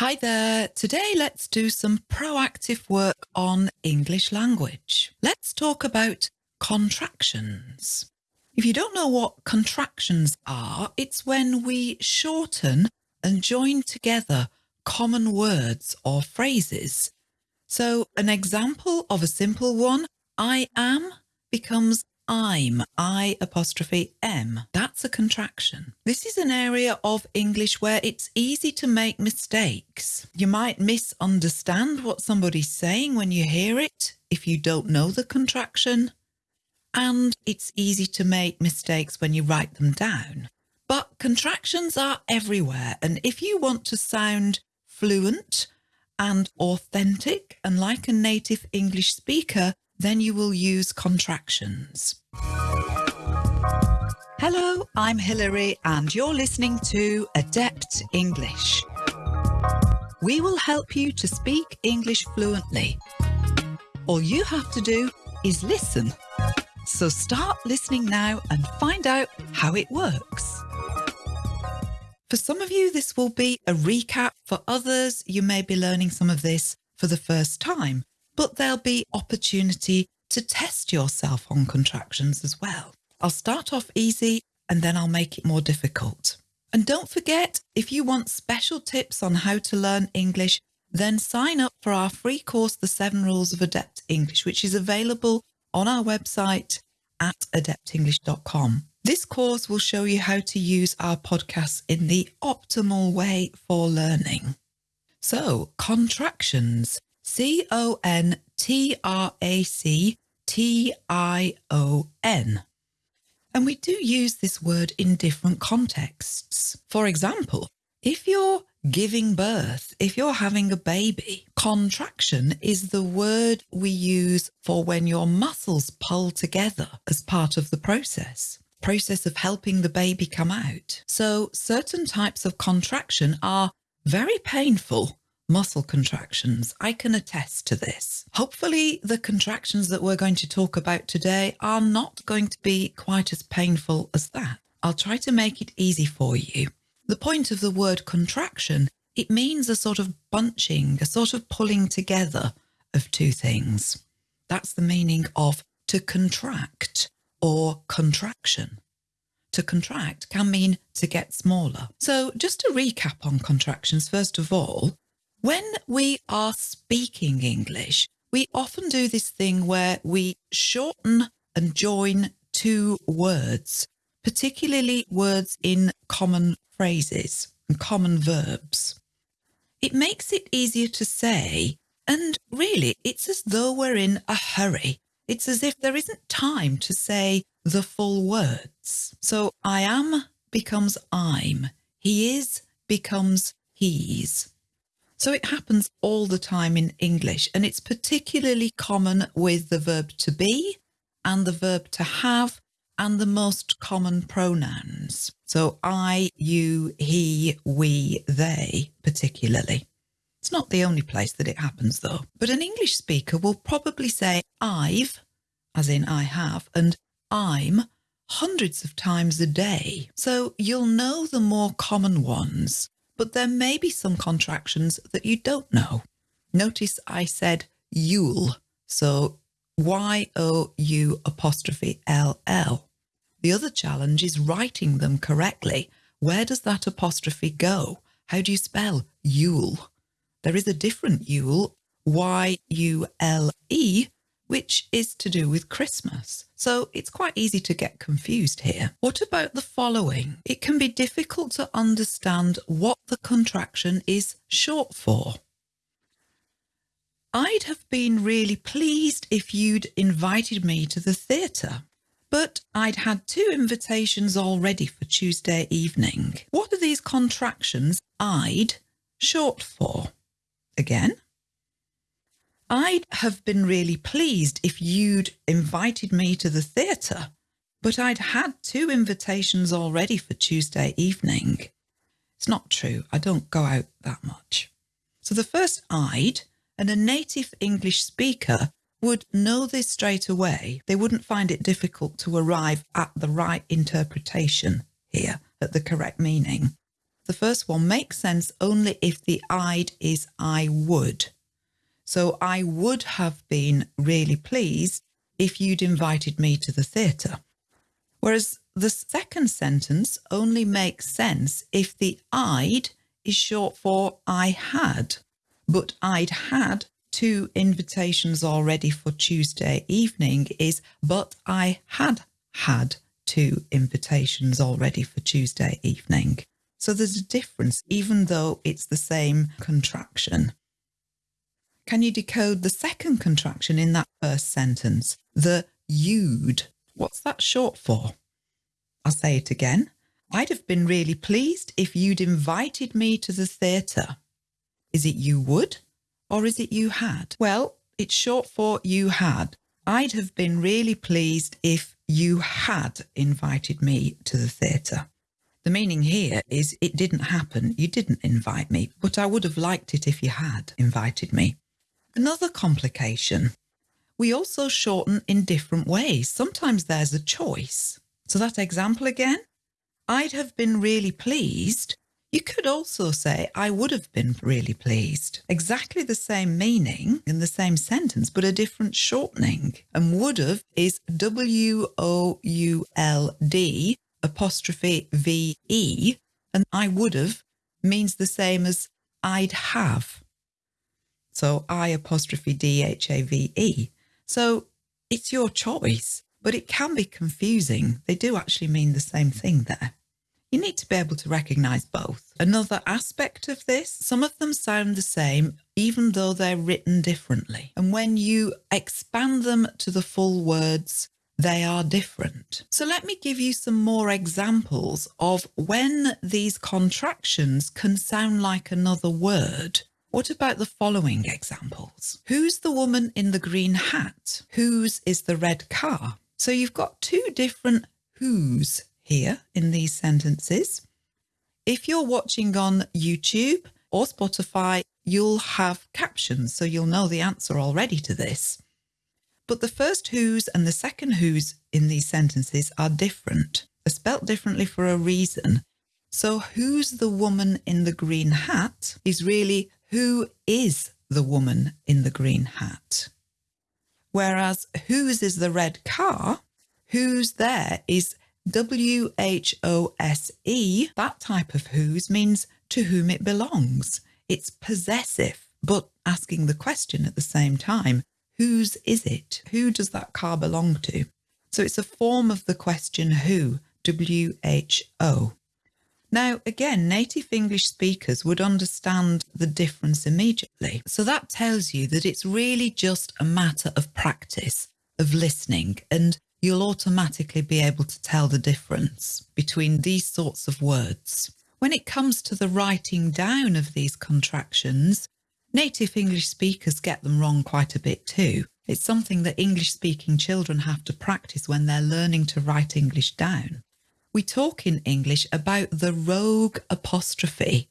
Hi there. Today let's do some proactive work on English language. Let's talk about contractions. If you don't know what contractions are, it's when we shorten and join together common words or phrases. So an example of a simple one, I am becomes I'm, I apostrophe M. That's a contraction. This is an area of English where it's easy to make mistakes. You might misunderstand what somebody's saying when you hear it if you don't know the contraction. And it's easy to make mistakes when you write them down. But contractions are everywhere. And if you want to sound fluent and authentic and like a native English speaker, then you will use contractions. Hello, I'm Hilary and you're listening to Adept English. We will help you to speak English fluently. All you have to do is listen. So start listening now and find out how it works. For some of you, this will be a recap. For others, you may be learning some of this for the first time but there'll be opportunity to test yourself on contractions as well. I'll start off easy and then I'll make it more difficult. And don't forget, if you want special tips on how to learn English, then sign up for our free course, The Seven Rules of Adept English, which is available on our website at adeptenglish.com. This course will show you how to use our podcasts in the optimal way for learning. So, contractions. C O N T R A C T I O N. And we do use this word in different contexts. For example, if you're giving birth, if you're having a baby, contraction is the word we use for when your muscles pull together as part of the process process of helping the baby come out. So certain types of contraction are very painful muscle contractions. I can attest to this. Hopefully the contractions that we're going to talk about today are not going to be quite as painful as that. I'll try to make it easy for you. The point of the word contraction, it means a sort of bunching, a sort of pulling together of two things. That's the meaning of to contract or contraction. To contract can mean to get smaller. So just to recap on contractions, first of all, when we are speaking English, we often do this thing where we shorten and join two words, particularly words in common phrases and common verbs. It makes it easier to say, and really it's as though we're in a hurry. It's as if there isn't time to say the full words. So I am becomes I'm, he is becomes he's. So it happens all the time in English and it's particularly common with the verb to be and the verb to have and the most common pronouns. So I, you, he, we, they particularly. It's not the only place that it happens though, but an English speaker will probably say I've, as in I have, and I'm hundreds of times a day. So you'll know the more common ones but there may be some contractions that you don't know. Notice I said you'll, so Y-O-U apostrophe L-L. The other challenge is writing them correctly. Where does that apostrophe go? How do you spell you'll? There is a different Yule, Y-U-L-E, which is to do with Christmas. So it's quite easy to get confused here. What about the following? It can be difficult to understand what the contraction is short for. I'd have been really pleased if you'd invited me to the theatre, but I'd had two invitations already for Tuesday evening. What are these contractions I'd short for? Again, I'd have been really pleased if you'd invited me to the theatre, but I'd had two invitations already for Tuesday evening. It's not true. I don't go out that much. So the first I'd and a native English speaker would know this straight away. They wouldn't find it difficult to arrive at the right interpretation here, at the correct meaning. The first one makes sense only if the I'd is I would. So I would have been really pleased if you'd invited me to the theatre. Whereas the second sentence only makes sense if the I'd is short for I had, but I'd had two invitations already for Tuesday evening is, but I had had two invitations already for Tuesday evening. So there's a difference, even though it's the same contraction. Can you decode the second contraction in that first sentence? The you'd. What's that short for? I'll say it again. I'd have been really pleased if you'd invited me to the theatre. Is it you would or is it you had? Well, it's short for you had. I'd have been really pleased if you had invited me to the theatre. The meaning here is it didn't happen. You didn't invite me, but I would have liked it if you had invited me. Another complication. We also shorten in different ways. Sometimes there's a choice. So that example again, I'd have been really pleased. You could also say, I would have been really pleased. Exactly the same meaning in the same sentence, but a different shortening. And would have is W O U L D apostrophe V E. And I would have means the same as I'd have. So I apostrophe D H A V E. So it's your choice but it can be confusing. They do actually mean the same thing there. You need to be able to recognise both. Another aspect of this, some of them sound the same, even though they're written differently. And when you expand them to the full words, they are different. So let me give you some more examples of when these contractions can sound like another word. What about the following examples? Who's the woman in the green hat? Whose is the red car? So you've got two different who's here in these sentences. If you're watching on YouTube or Spotify, you'll have captions, so you'll know the answer already to this. But the first who's and the second who's in these sentences are different. They're spelt differently for a reason. So who's the woman in the green hat is really who is the woman in the green hat. Whereas whose is the red car, whose there is W H O S E. That type of whose means to whom it belongs. It's possessive, but asking the question at the same time whose is it? Who does that car belong to? So it's a form of the question who, W H O. Now, again, native English speakers would understand the difference immediately. So that tells you that it's really just a matter of practice, of listening, and you'll automatically be able to tell the difference between these sorts of words. When it comes to the writing down of these contractions, native English speakers get them wrong quite a bit too. It's something that English speaking children have to practice when they're learning to write English down we talk in English about the rogue apostrophe.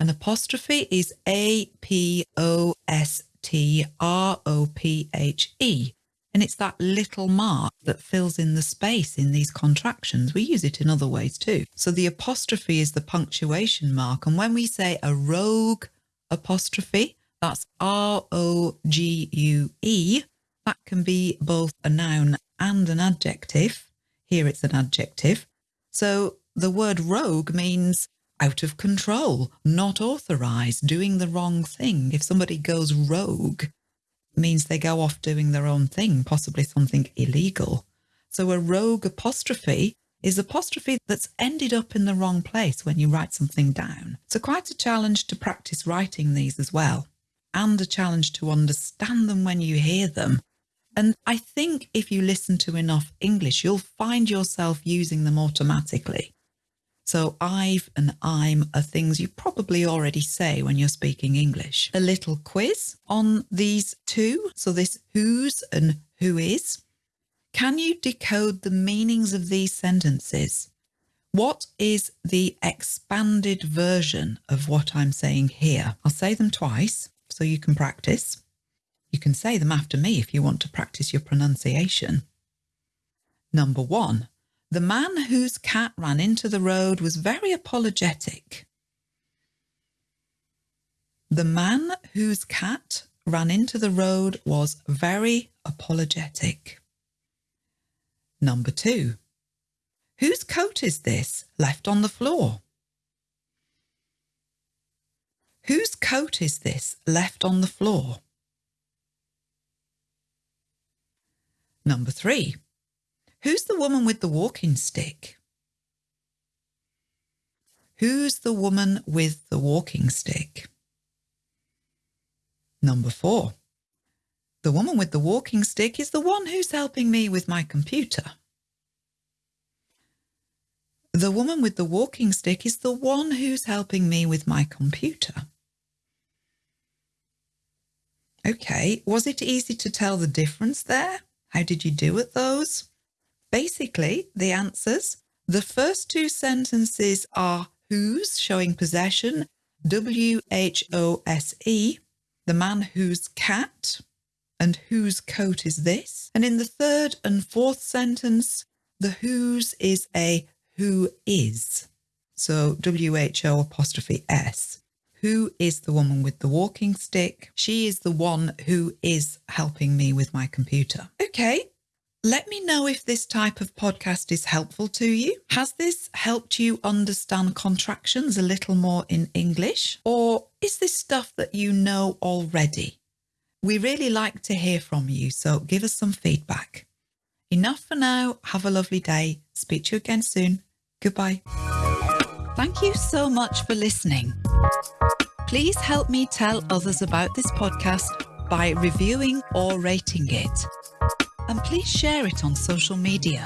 An apostrophe is A P O S T R O P H E. And it's that little mark that fills in the space in these contractions. We use it in other ways too. So the apostrophe is the punctuation mark. And when we say a rogue apostrophe, that's R O G U E. That can be both a noun and an adjective. Here it's an adjective. So the word rogue means out of control, not authorized, doing the wrong thing. If somebody goes rogue, means they go off doing their own thing, possibly something illegal. So a rogue apostrophe is apostrophe that's ended up in the wrong place when you write something down. So quite a challenge to practice writing these as well, and a challenge to understand them when you hear them and I think if you listen to enough English, you'll find yourself using them automatically. So I've and I'm are things you probably already say when you're speaking English. A little quiz on these two. So this who's and who is. Can you decode the meanings of these sentences? What is the expanded version of what I'm saying here? I'll say them twice so you can practice. You can say them after me if you want to practice your pronunciation. Number one, the man whose cat ran into the road was very apologetic. The man whose cat ran into the road was very apologetic. Number two. Whose coat is this left on the floor? Whose coat is this left on the floor? Number three. Who's the woman with the walking stick? Who's the woman with the walking stick? Number four. The woman with the walking stick is the one who's helping me with my computer. The woman with the walking stick is the one who's helping me with my computer. Okay, was it easy to tell the difference there? How did you do at those? Basically, the answers. The first two sentences are whose, showing possession, W-H-O-S-E, the man whose cat, and whose coat is this? And in the third and fourth sentence, the whose is a who is. So W-H-O apostrophe S. Who is the woman with the walking stick? She is the one who is helping me with my computer. Okay. Let me know if this type of podcast is helpful to you. Has this helped you understand contractions a little more in English? Or is this stuff that you know already? We really like to hear from you, so give us some feedback. Enough for now. Have a lovely day. Speak to you again soon. Goodbye. Thank you so much for listening. Please help me tell others about this podcast by reviewing or rating it. And please share it on social media.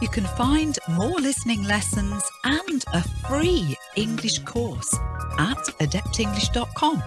You can find more listening lessons and a free English course at adeptenglish.com.